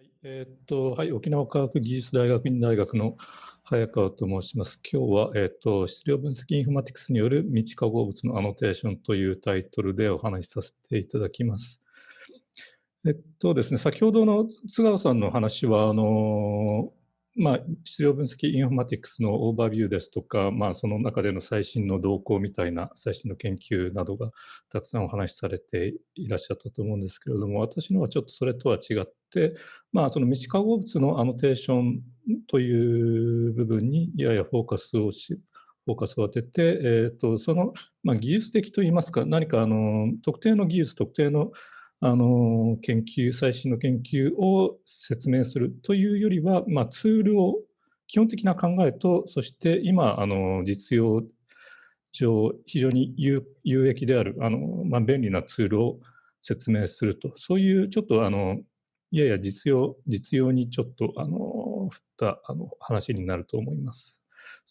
はいえーっとはい、沖縄科学技術大学院大学の早川と申します。今日は、えーっと質量分析インフォマティクスによる未知化合物のアノテーションというタイトルでお話しさせていただきます。えっとですね、先ほどの津川さんの話は、あのまあ、質量分析インフォマティクスのオーバービューですとか、まあ、その中での最新の動向みたいな最新の研究などがたくさんお話しされていらっしゃったと思うんですけれども私のはちょっとそれとは違って、まあ、その未知化合物のアノテーションという部分にややフォーカスをしフォーカスを当てて、えーと、その、まあ、技術的といいますか何かあの特定の技術特定のあの研究、最新の研究を説明するというよりは、まあ、ツールを基本的な考えと、そして今、あの実用上非常に有益である、あのまあ、便利なツールを説明すると、そういうちょっとあのやや実用実用にちょっとあの振ったあの話になると思います。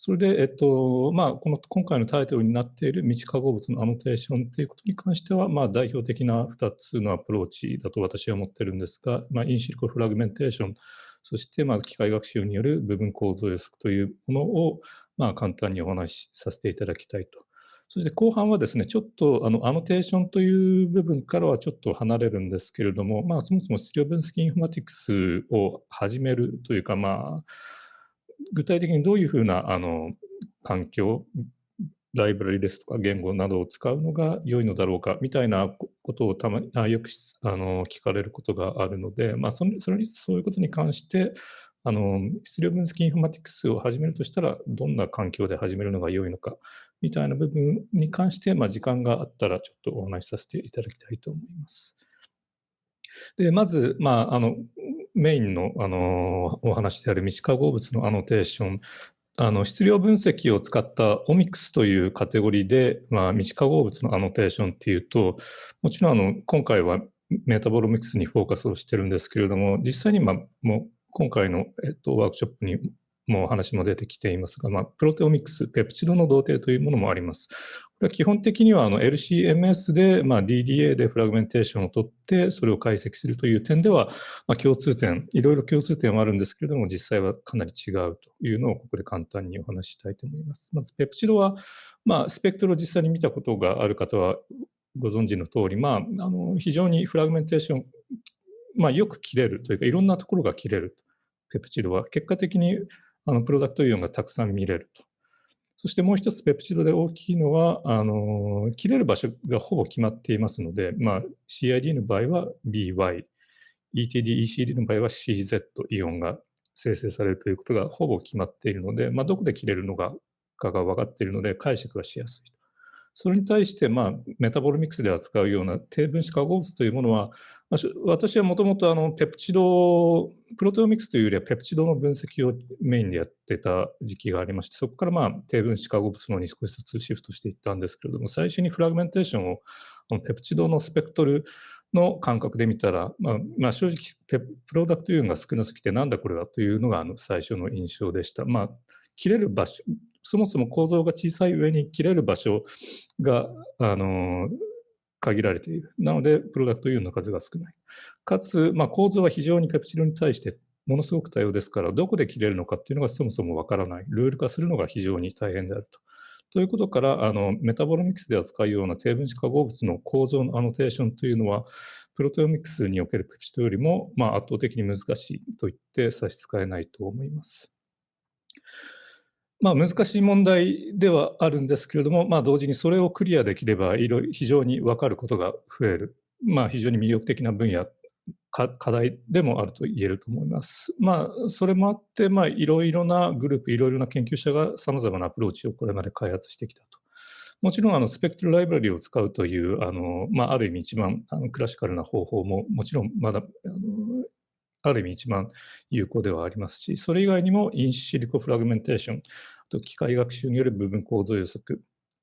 それで、えっとまあ、この今回のタイトルになっている未知化合物のアノテーションということに関しては、まあ、代表的な2つのアプローチだと私は思ってるんですが、まあ、インシリコフラグメンテーション、そしてまあ機械学習による部分構造予測というものをまあ簡単にお話しさせていただきたいと。そして後半はですね、ちょっとあのアノテーションという部分からはちょっと離れるんですけれども、まあ、そもそも質量分析インフォマティクスを始めるというか、まあ、具体的にどういうふうなあの環境、ライブラリですとか言語などを使うのが良いのだろうかみたいなことをたまにあよくあの聞かれることがあるので、まあ、それそれそういうことに関してあの質量分析インフォマティクスを始めるとしたらどんな環境で始めるのが良いのかみたいな部分に関して、まあ、時間があったらちょっとお話しさせていただきたいと思います。でまず、まあ、あのメインのあのお話である未知化合物のアノテーション、あの質量分析を使ったオミクスというカテゴリーで、まあ、未知化合物のアノテーションっていうと、もちろんあの今回はメタボロミクスにフォーカスをしてるんですけれども、実際にまあもう今回の、えっと、ワークショップにも話も出てきていますが、まあ、プロテオミクス、ペプチドの同定というものもあります。これは基本的にはあの LCMS で、まあ、DDA でフラグメンテーションを取って、それを解析するという点では、まあ、共通点、いろいろ共通点はあるんですけれども、実際はかなり違うというのをここで簡単にお話ししたいと思います。まず、ペプチドは、まあ、スペクトルを実際に見たことがある方はご存知の通り、まあ、あの非常にフラグメンテーション、まあ、よく切れるというか、いろんなところが切れる。ペプチドは結果的にあのプロダクトイオンがたくさん見れると。そしてもう一つペプチドで大きいのは、あの切れる場所がほぼ決まっていますので、まあ、CID の場合は BY、ETD、ECD の場合は CZ イオンが生成されるということがほぼ決まっているので、まあ、どこで切れるのかが分かっているので解釈がしやすい。それに対して、まあ、メタボロミクスで扱うような低分子化合物というものは、私はもともとペプチド、プロテオミクスというよりはペプチドの分析をメインでやってた時期がありまして、そこからまあ低分子化合物のに少しずつシフトしていったんですけれども、最初にフラグメンテーションをペプチドのスペクトルの感覚で見たら、まあ、まあ、正直プロダクトイオンが少なすぎてなんだこれはというのがあの最初の印象でした。まあ、切れる場所、そもそも構造が小さい上に切れる場所が、あの、限られている。なので、プロダクトイオンの数が少ない。かつ、まあ、構造は非常にペプチドに対してものすごく多様ですから、どこで切れるのかっていうのがそもそもわからない。ルール化するのが非常に大変であると。ということから、あのメタボロミクスで扱うような低分子化合物の構造のアノテーションというのは、プロテオミクスにおけるペプチドよりも、まあ、圧倒的に難しいと言って差し支えないと思います。まあ、難しい問題ではあるんですけれども、まあ、同時にそれをクリアできれば非常に分かることが増える、まあ、非常に魅力的な分野課題でもあると言えると思います。まあ、それもあって、まあ、いろいろなグループ、いろいろな研究者がさまざまなアプローチをこれまで開発してきたと。もちろんあのスペクトルライブラリを使うというあの、まあ、ある意味一番あのクラシカルな方法ももちろんまだあのある意味一番有効ではありますし、それ以外にもインシリコフラグメンテーション、と機械学習による部分構造予測、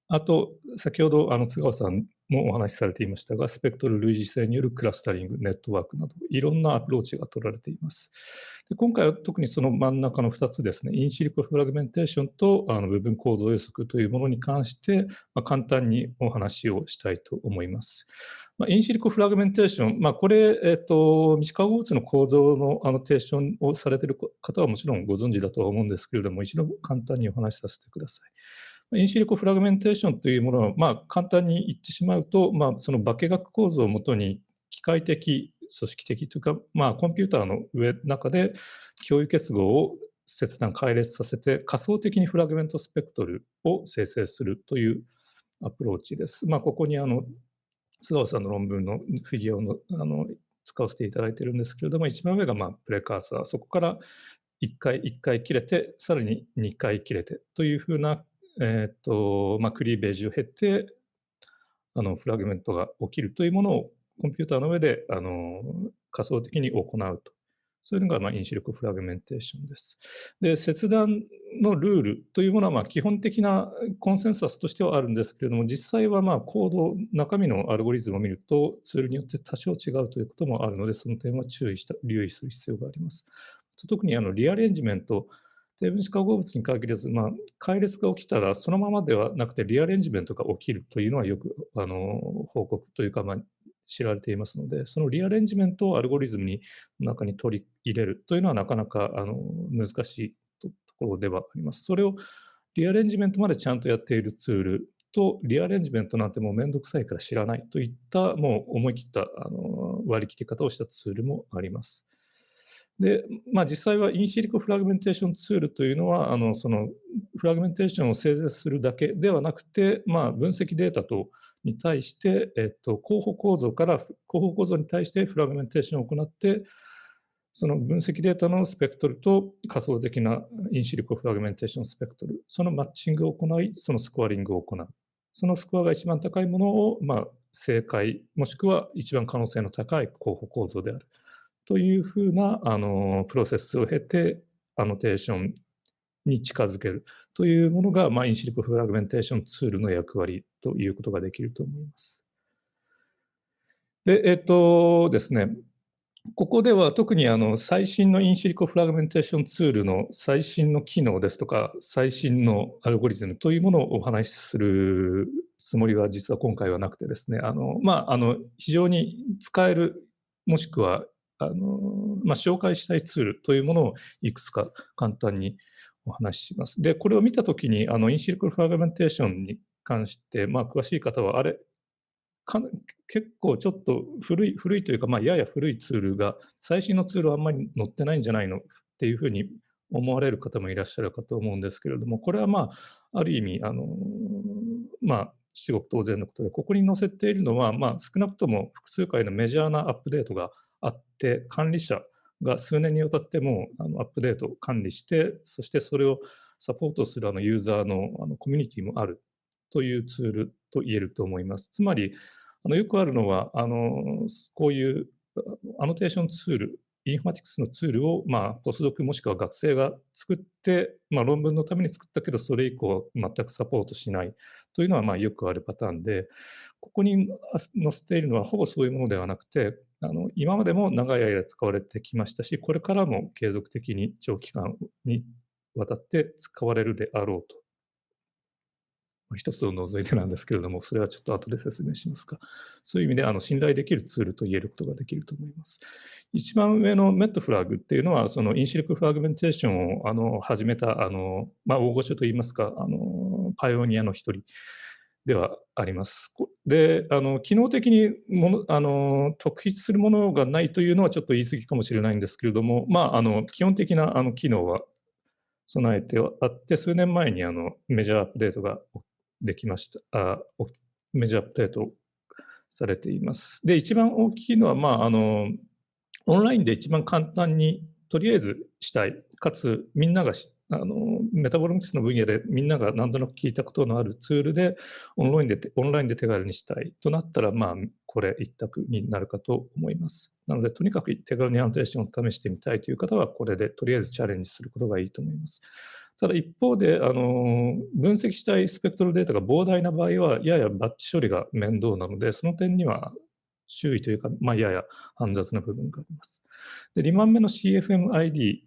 あと、先ほどあの津川さんもお話しされていましたが、スペクトル類似性によるクラスタリング、ネットワークなど、いろんなアプローチが取られています。で今回は特にその真ん中の2つですね、インシリコフラグメンテーションとあの部分構造予測というものに関して、まあ、簡単にお話をしたいと思います。まあ、インシリコフラグメンテーション、まあ、これ、えっ、と、未知化合物の構造のアノテーションをされている方はもちろんご存知だとは思うんですけれども、一度簡単にお話しさせてください。インシリコフラグメンテーションというものは、まあ、簡単に言ってしまうと、まあ、その化学構造をもとに機械的、組織的というか、まあ、コンピューターの上中で共有結合を切断、開裂させて仮想的にフラグメントスペクトルを生成するというアプローチです。まあ、ここにあの須川さんの論文のフィギュアをあの使わせていただいているんですけれども、一番上がまあプレカーサー、そこから1回1回切れて、さらに2回切れてというふうなえっ、と、まあ、クリーベージを経て、あの、フラグメントが起きるというものをコンピューターの上で、あの、仮想的に行うと。そういうのが、まあ、因子力フラグメンテーションです。で、切断のルールというものは、まあ、基本的なコンセンサスとしてはあるんですけれども、実際は、まあ、コード、中身のアルゴリズムを見ると、ツールによって多少違うということもあるので、その点は注意した、留意する必要があります。特に、あの、リアレンジメント、低分子化合物に限らず、まあ、解列が起きたらそのままではなくてリアレンジメントが起きるというのはよくあの報告というか、まあ、知られていますので、そのリアレンジメントをアルゴリズムに中に取り入れるというのはなかなかあの難しいところではあります。それをリアレンジメントまでちゃんとやっているツールと、リアレンジメントなんてもうめんどくさいから知らないといったもう思い切ったあの割り切り方をしたツールもあります。で、まあ、実際はインシリコフラグメンテーションツールというのは、あのそのフラグメンテーションを生成するだけではなくて、まあ、分析データとに対して、えっと、候補構造から候補構造に対して fragmentation を行って、その分析データのスペクトルと仮想的な in silico fragmentation spectrum、そのマッチングを行い、そのスコアリングを行う。そのスコアが一番高いものを、まあ、正解、もしくは一番可能性の高い候補構造である。というふうなあのプロセスを経て、アノテーションに近づけるというものが、まあ、 in silico fragmentation tool の役割ということができると思います。で、えっ、とですね、ここでは特にあの最新の in silico fragmentation tool の最新の機能ですとか、最新のアルゴリズムというものをお話しするつもりは実は今回はなくてですね、あのまあ、あの非常に使える、もしくはあの、まあ、紹介したいツールというものをいくつか簡単にお話しします。で、これを見たときに、あの、 in silico fragmentation に関して、まあ、詳しい方は、あれ、結構ちょっと古い、古いというか、まあ、やや古いツールが、最新のツールはあんまり載ってないんじゃないのっていうふうに思われる方もいらっしゃるかと思うんですけれども、これはまあ、ある意味、あの、まあ、至極当然のことで、ここに載せているのは、まあ、少なくとも複数回のメジャーなアップデートがあって、管理者が数年にわたってもあのアップデートを管理して、そしてそれをサポートするあのユーザーのあのコミュニティもあるというツールと言えると思います。つまり、あのよくあるのは、あのこういうアノテーションツール、インフォマティクスのツールを、まあ、ポスドクもしくは学生が作って、まあ、論文のために作ったけど、それ以降全くサポートしないというのは、まあ、よくあるパターンで、ここに載せているのはほぼそういうものではなくて、あの今までも長い間使われてきましたし、これからも継続的に長期間にわたって使われるであろうと。まあ一つを除いてなんですけれども、それはちょっと後で説明しますが、そういう意味であの信頼できるツールと言えることができると思います。一番上のメットフラグっていうのは、そのインシリクフラグメンテーションをあの始めたあの、まあ、大御所といいますか、あのパイオニアの一人ではあります。で、あの機能的にものあの特筆するものがないというのはちょっと言い過ぎかもしれないんですけれども、まあ、あの基本的なあの機能は備えてあって、数年前にあのメジャーアップデートができました。あメジャーアップデートされています。で、一番大きいのは、まあ、あのオンラインで一番簡単にとりあえずしたい、かつみんなが知あのメタボロミクスの分野でみんなが何となく聞いたことのあるツールでオンラインでオンラインで手軽にしたいとなったら、まあ、これ一択になるかと思います。なので、とにかく手軽にアノテーションを試してみたいという方は、これでとりあえずチャレンジすることがいいと思います。ただ一方で、あの分析したいスペクトルデータが膨大な場合は、ややバッチ処理が面倒なので、その点には注意というか、まあ、やや煩雑な部分があります。で2番目の CFMID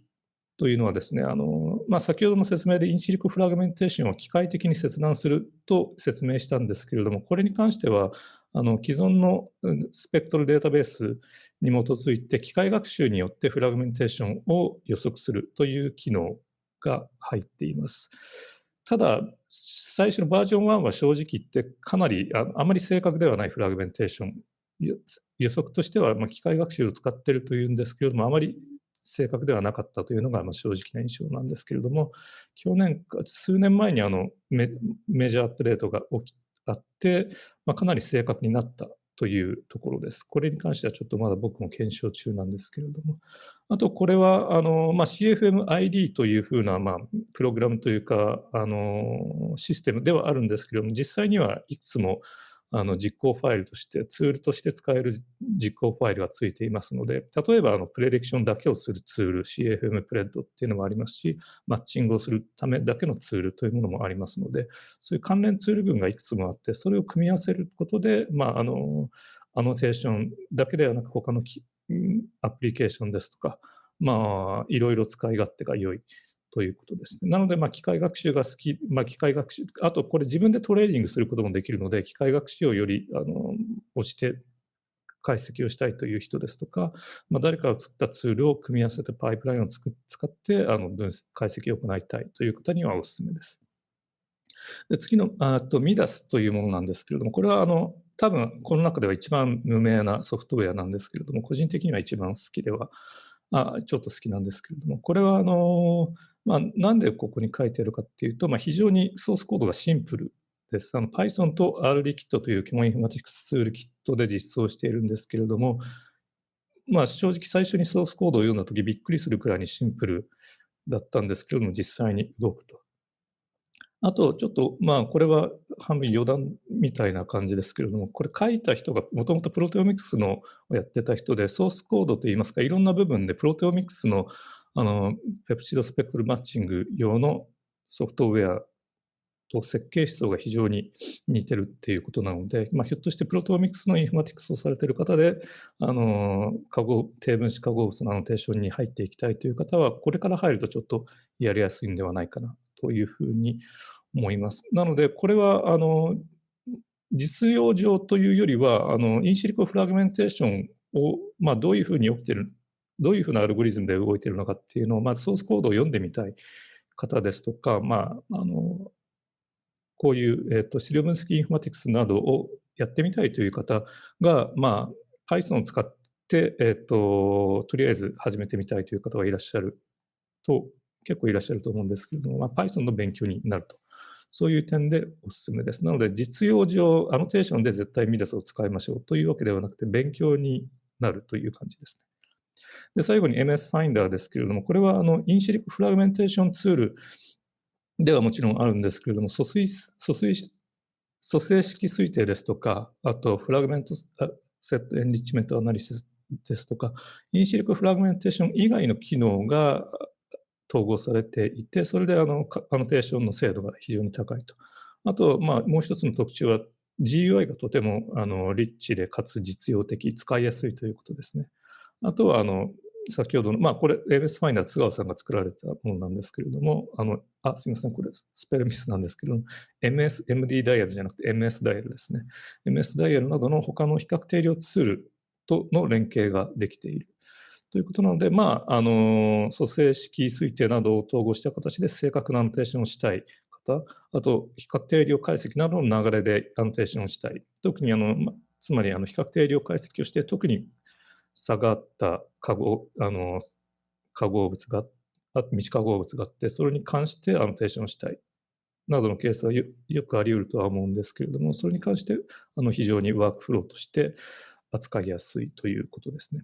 というのはですね、あのまあ、先ほどの説明でインシリコフラグメンテーションを機械的に切断すると説明したんですけれども、これに関しては、あの既存のスペクトルデータベースに基づいて機械学習によってフラグメンテーションを予測するという機能が入っています。ただ、最初のバージョン1は正直言ってかなりああまり正確ではないフラグメンテーション予測としては、ま、機械学習を使っているというんですけれども、あまり正確ではなかったというのがまあ正直な印象なんですけれども、去年、数年前にあのメメジャーアップデートが起きあって、まあ、かなり正確になったというところです。これに関してはちょっとまだ僕も検証中なんですけれども。あと、これはあの、まあ、CFMID というふうな、まあ、プログラムというか、あのシステムではあるんですけれども、実際にはいくつもあの実行ファイルとして、ツールとして使える実行ファイルがついていますので、例えばあのプレディクションだけをするツール、CFM プレッドっていうのもありますし、マッチングをするためだけのツールというものもありますので、そういう関連ツール群がいくつもあって、それを組み合わせることで、まあ、あの、アノテーションだけではなく、他のアプリケーションですとか、まあ、いろいろ使い勝手が良い。ということですね。なので、まあ、機械学習が好き、まあ、機械学習、あとこれ自分でトレーニングすることもできるので、機械学習をよりあの押して解析をしたいという人ですとか、まあ、誰かが作ったツールを組み合わせてパイプラインを使ってあの分析解析を行いたいという方にはお勧めです。で次のあとミダスというものなんですけれども、これはあの多分この中では一番無名なソフトウェアなんですけれども、個人的には一番好きでは、あちょっと好きなんですけれども、これはあのまあ、なんでここに書いてるかっていうと、まあ、非常にソースコードがシンプルです。Python と RDKit という基本インフォマティクスツールキットで実装しているんですけれども、まあ、正直最初にソースコードを読んだときびっくりするくらいにシンプルだったんですけれども、実際に動くと。あと、ちょっと、まあ、これは半分余談みたいな感じですけれども、これ書いた人がもともとプロテオミクスのをやってた人で、ソースコードといいますか、いろんな部分でプロテオミクスのあの、 peptide spectrum matching 用のソフトウェアと設計思想が非常に似てるっていうことなので、まあ、ひょっとしてプロテオミクスのインフォマティクスをされている方で、あの、化合、低分子化合物のアノテーションに入っていきたいという方は、これから入るとちょっとやりやすいんではないかなというふうに思います。なので、これは、あの、実用上というよりは、あの、インシリコフラグメンテーションを、まあ、どういうふうに起きてるどういうふうなアルゴリズムで動いているのかっていうのを、まずソースコードを読んでみたい方ですとか、まあ、あの、こういう、えっ、ー、と、資料分析インフォマティクスなどをやってみたいという方が、まあ、Python を使って、えっ、ー、と、とりあえず始めてみたいという方がいらっしゃると、結構いらっしゃると思うんですけれども、まあ、Python の勉強になると。そういう点でお勧めです。なので、実用上、アノテーションで絶対 MIDAS を使いましょうというわけではなくて、勉強になるという感じですね。で最後に MS Finder ですけれども、これはあの in silico fragmentation tool ではもちろんあるんですけれども、疎水疎水組成式推定ですとか、あと fragment set enrichment analysisですとか、インシリックフラグメンテーション以外の機能が統合されていて、それであのアノテーションの精度が非常に高いと。あと、まあ、もう一つの特徴は GUI がとてもあのリッチでかつ実用的、使いやすいということですね。あとは、あの、先ほどの、まあ、これ、ABS ファインダー津川さんが作られたものなんですけれども、あの、あ、すみません、これ、スペルミスなんですけど、MS、MD ダイヤルじゃなくて MS ダイヤルですね。MS ダイヤルなどの他の比較定量ツールとの連携ができている。ということなので、まあ、あの、組成式推定などを統合した形で正確なアノテーションをしたい方、あと、比較定量解析などの流れでアノテーションをしたい。特に、あの、つまり、あの、比較定量解析をして、特に下がった化合あの化合物が未知化合物があって、それに関してアノテーションしたいなどのケースはよくあり得るとは思うんですけれども、それに関してあの非常にワークフローとして扱いやすいということですね。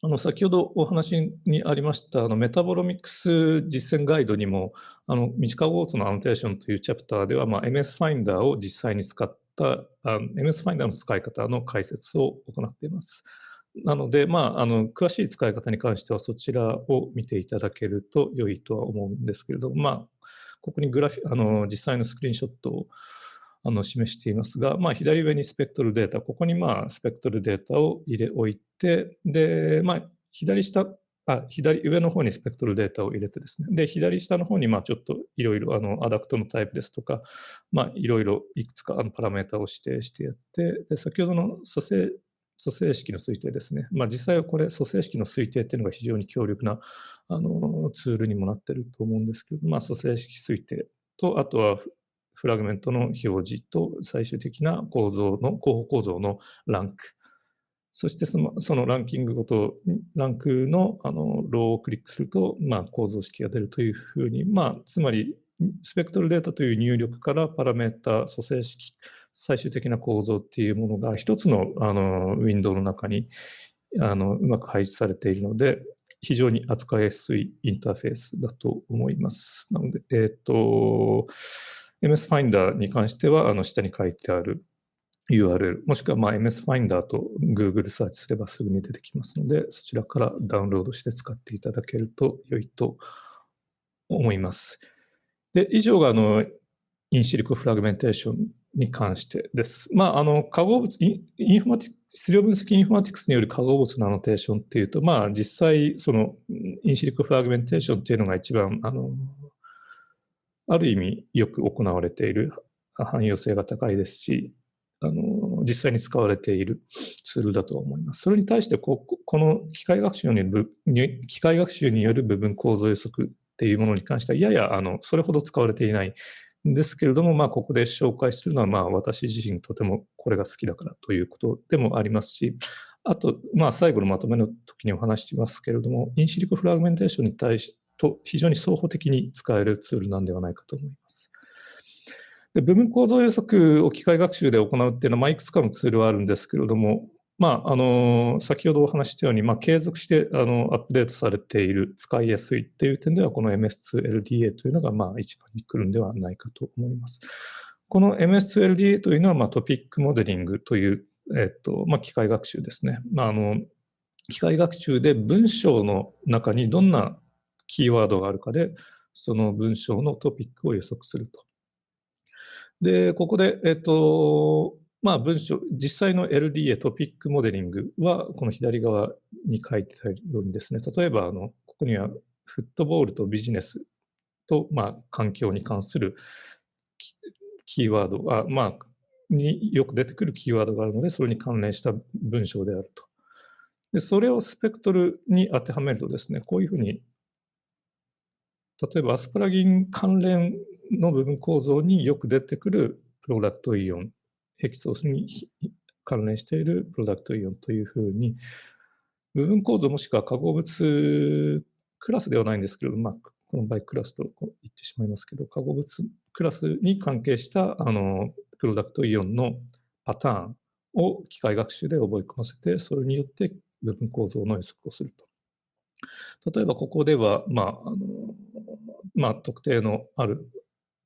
あの先ほどお話にありましたあのメタボロミックス実践ガイドにもあの未知化合物のアノテーションというチャプターでは、まあ、MS ファインダーを実際に使ったあの MS ファインダーの使い方の解説を行っています。なので、まあ、あの詳しい使い方に関してはそちらを見ていただけると良いとは思うんですけれども、まあ、ここにグラフィあの実際のスクリーンショットをあの示していますが、まあ、左上にスペクトルデータ、ここにまあスペクトルデータを入れおいて、で、まあ、左下、あ左上の方にスペクトルデータを入れてですね、で、左下の方にまあちょっといろいろあの adduct のタイプですとか、まあ、いろいろいくつかあのパラメータを指定してやって、で先ほどの組成組成式の推定ですね。まあ、実際はこれ、組成式の推定っていうのが非常に強力なあのツールにもなってると思うんですけど、まあ、組成式推定と、あとはフラグメントの表示と最終的な構造の、候補構造のランク。そしてそのそのランキングごと、ランクのあのローをクリックすると、まあ、構造式が出るというふうに、まあ、つまり、スペクトルデータという入力からパラメータ、組成式、最終的な構造っていうものが一つのあのウィンドウの中にあのうまく配置されているので、非常に扱いやすいインターフェースだと思います。なので、えっ、ー、と、MS Finder に関しては、あの下に書いてある URL、もしくはま MS Finder と Google サーチすればすぐに出てきますので、そちらからダウンロードして使っていただけると良いと思います。で、以上があの in silico fragmentation に関してです。まあ、あの、化合物、インフォマティ質量分析インフォマティクスによる化合物のアノテーションっていうと、まあ、実際、その、インシリコフラグメンテーションっていうのが一番、あの、ある意味よく行われている汎用性が高いですし、あの実際に使われているツールだと思います。それに対してこ、この機械学習による機械学習による部分構造予測っていうものに関しては、ややあのそれほど使われていないですけれども、まあ、ここで紹介するのは、まあ、私自身とてもこれが好きだからということでもありますし、あと、まあ、最後のまとめの時にお話しますけれども、インシリコフラグメンテーションに対しと非常に双方的に使えるツールなんではないかと思います。で部分構造予測を機械学習で行うっていうのは、まあ、いくつかのツールはあるんですけれども、まあ、あの先ほどお話したように、まあ、継続してあのアップデートされている、使いやすいっていう点では、この MS2LDA というのが、まあ、一番に来るんではないかと思います。この MS2LDA というのは、まあ、トピックモデリングという、えっとまあ、機械学習ですね。まあ、あの機械学習で文章の中にどんなキーワードがあるかで、その文章のトピックを予測すると。で、ここで、えっと、まあ文章、実際の LDA トピックモデリングは、この左側に書いてあるようにですね、例えば、あの、ここにはフットボールとビジネスと、まあ、環境に関するキーワードは、まあ、によく出てくるキーワードがあるので、それに関連した文章であると。で、それをスペクトルに当てはめるとですね、こういうふうに例えばアスパラギン関連の部分構造によく出てくるプロダクトイオン、ヘキソースに関連しているプロダクトイオンというふうに、部分構造もしくは化合物クラスではないんですけれども、まあ、この場合クラスと言ってしまいますけど、化合物クラスに関係したあのプロダクトイオンのパターンを機械学習で覚え込ませて、それによって部分構造の予測をすると。例えばここでは、まあ、あのまあ、特定のある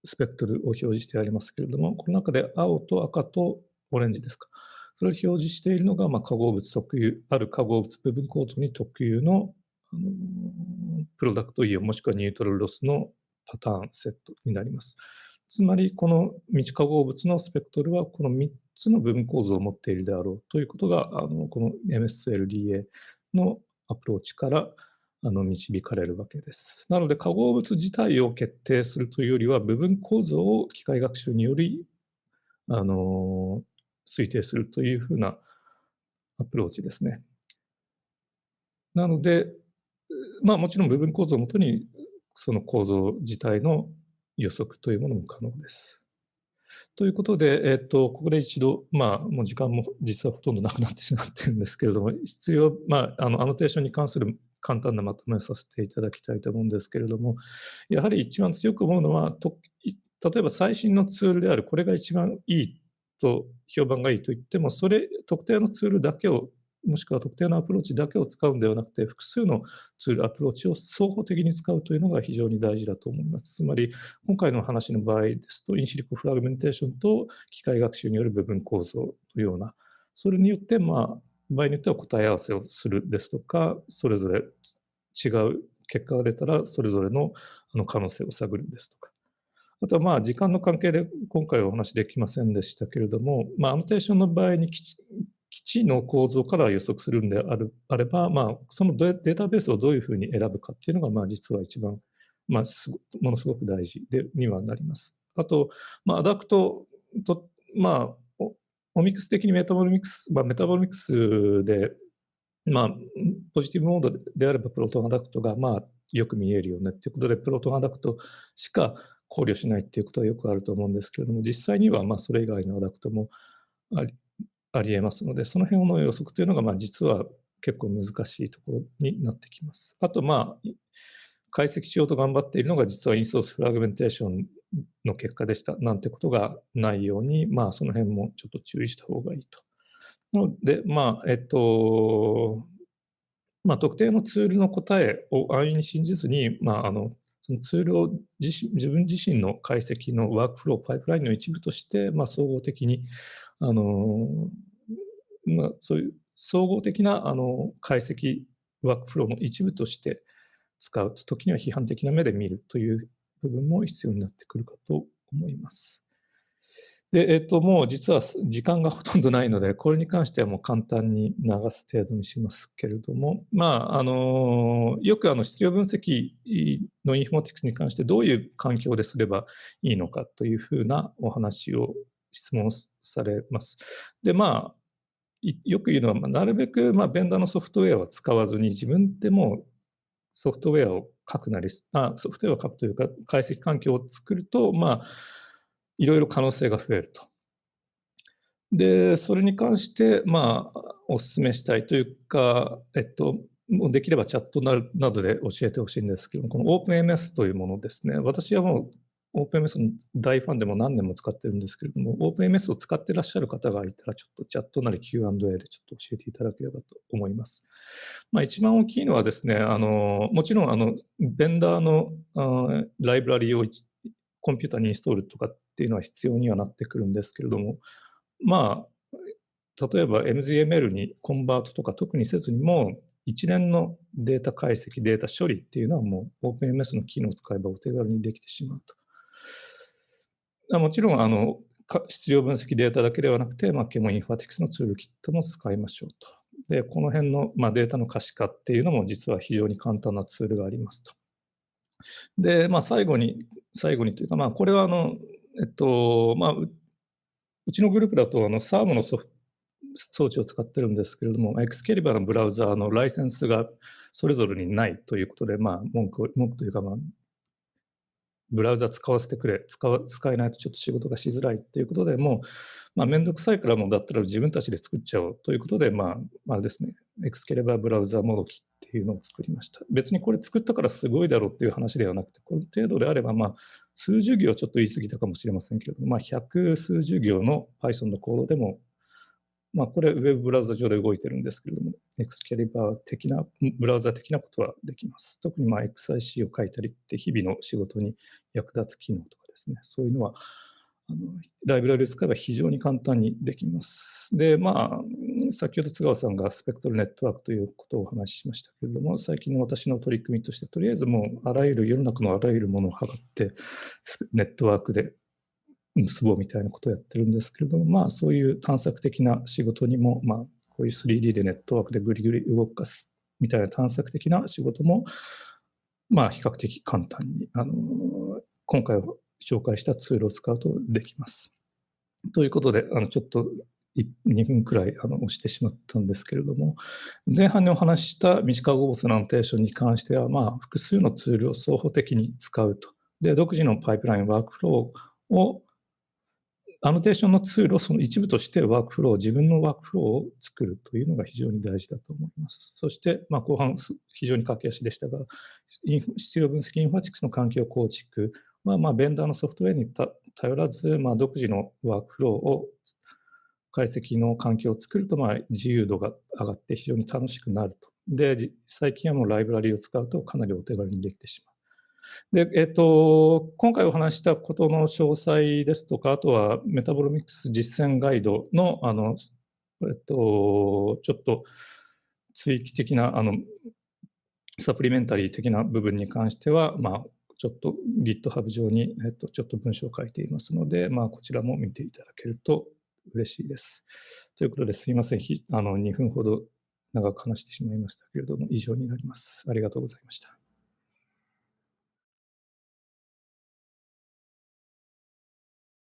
スペクトルを表示してありますけれども、この中で青と赤とオレンジですか。それを表示しているのが、まあ、化合物特有、ある化合物部分構造に特有のあのプロダクトイオンもしくはニュートラルロスのパターンセットになります。つまり、この未知化合物のスペクトルはこの3つの部分構造を持っているであろうということが、あのこの MSLDA のアプローチからあの導かれるわけです。なので化合物自体を決定するというよりは部分構造を機械学習によりあの推定するというふうなアプローチですね。なので、まあもちろん部分構造をもとにその構造自体の予測というものも可能です。ということで、えっ、と、ここで一度、まあ、もう時間も実はほとんどなくなってしまってるんですけれども、必要、まあ、あの、アノテーションに関する簡単なまとめさせていただきたいと思うんですけれども、やはり一番強く思うのは、と例えば最新のツールである、これが一番いいと、評判がいいと言っても、それ、特定のツールだけを、もしくは特定のアプローチだけを使うんではなくて、複数のツール、アプローチを相補的に使うというのが非常に大事だと思います。つまり、今回の話の場合ですと、 in silico fragmentation と機械学習による部分構造のような、それによって、まあ、場合によっては答え合わせをするですとか、それぞれ違う結果が出たら、それぞれの可能性を探るですとか。あとはまあ時間の関係で今回お話できませんでしたけれども、まあ、アノテーションの場合に既知の構造から予測するんであるあれば、まあ、そのデータベースをどういうふうに選ぶかっていうのが、まあ、実は一番、まあ、ものすごく大事でにはなります。あと、まあ、 adduct と、まあ、オミクス的にメタボロミクス、まあ、メタボロミクスで、まあ、ポジティブモードであれば proton adduct が、まあ、よく見えるよねっていうことで、プロトンアダクトしか考慮しないっていうことはよくあると思うんですけれども、実際にはまあそれ以外のアダクトもありありえますので、その辺の予測というのがまあ実は結構難しいところになってきます。あと、まあ、解析しようと頑張っているのが実はインソースフラグメンテーションの結果でしたなんてことがないように、まあ、その辺もちょっと注意した方がいいと。なので、まあ、えっと、まあ、特定のツールの答えを安易に信じずに、まあ、あのそのツールを自自分自身の解析のワークフロー、パイプラインの一部として、まあ、総合的に、あのまあ、そういう総合的なあの解析ワークフローの一部として使うと、時には批判的な目で見るという部分も必要になってくるかと思います。で、えっ、と、もう実は時間がほとんどないので、これに関してはもう簡単に流す程度にしますけれども、まあ、あの、よくあの、質量分析のインフォマティクスに関してどういう環境ですればいいのかというふうなお話を質問されます。で、まあ、よく言うのは、なるべく、まあ、ベンダーのソフトウェアは使わずに、自分でもソフトウェアを書くなり、あソフトウェアを書くというか、解析環境を作ると、まあ、いろいろ可能性が増えると。で、それに関して、まあ、お勧めしたいというか、えっと、もうできればチャットなどで教えてほしいんですけど、この OpenMS というものですね。私はもう OpenMS の大ファンでも何年も使ってるんですけれども、OpenMS を使ってらっしゃる方がいたら、ちょっとチャットなり Q&A でちょっと教えていただければと思います。まあ、一番大きいのはですね、あのもちろんあのベンダーのあライブラリをコンピューターにインストールとかっていうのは必要にはなってくるんですけれども、まあ、例えば MZML にコンバートとか特にせずにも、一連のデータ解析、データ処理っていうのはもう OpenMS の機能を使えばお手軽にできてしまうと。もちろん、あの、質量分析データだけではなくて、まあ、ケモインファティクスのツールキットも使いましょうと。で、この辺の、まあ、データの可視化っていうのも実は非常に簡単なツールがありますと。で、まあ、最後に、最後にというか、まあ、これはあの、えっと、まあ、うちのグループだと、あの、SARM のソフト、装置を使ってるんですけれども、エクスケリバーのブラウザーのライセンスがそれぞれにないということで、まあ、文句文句というか、まあ、ブラウザ使わせてくれ、使使えないとちょっと仕事がしづらいということで、もう、まあ、めんどくさいからもだったら自分たちで作っちゃおうということで、まあ、あれですね、エクスケレバーブラウザーもどきっていうのを作りました。別にこれ作ったからすごいだろうっていう話ではなくて、この程度であれば、まあ、数十行ちょっと言い過ぎたかもしれませんけれども、まあ、百数十行の Python のコードでも、まあ、これ、ウェブブラウザ上で動いてるんですけれども、エクスキャリバー的な、ブラウザ的なことはできます。特にまあ XIC を書いたりって日々の仕事に役立つ機能とかですね、そういうのは、あのライブラリを使えば非常に簡単にできます。で、まあ、先ほど津川さんがスペクトルネットワークということをお話ししましたけれども、最近の私の取り組みとして、とりあえずもうあらゆる世の中のあらゆるものを測って、ネットワークで結ぼうみたいなことをやってるんですけれども、まあそういう探索的な仕事にも、まあこういう 3D でネットワークでぐりぐり動かすみたいな探索的な仕事も、まあ比較的簡単に、あの、今回紹介したツールを使うとできます。ということで、あのちょっと2分くらいあの押してしまったんですけれども、前半にお話しした短語物のアノテーションに関しては、まあ、複数のツールを双方的に使うと。で、独自のパイプライン、ワークフローをアノテーションのツールをその一部としてワークフロー、自分のワークフローを作るというのが非常に大事だと思います。そして、まあ、後半、非常に駆け足でしたが、質量分析インフォマティクスの環境構築は、まあ、ベンダーのソフトウェアに頼らず、まあ、独自のワークフローを解析の環境を作ると、まあ、自由度が上がって非常に楽しくなると。で、最近はもうライブラリを使うとかなりお手軽にできてしまう。で、えっ、と、今回お話したことの詳細ですとか、あとはメタボロミクス実践ガイドのあのえっと、ちょっと追記的な、あの、サプリメンタリー的な部分に関しては、まあ、ちょっと GitHub 上に、えっと、ちょっと文章を書いていますので、まあ、こちらも見ていただけると嬉しいです。ということですいません。あの2分ほど長く話してしまいましたけれども、以上になります。ありがとうございました。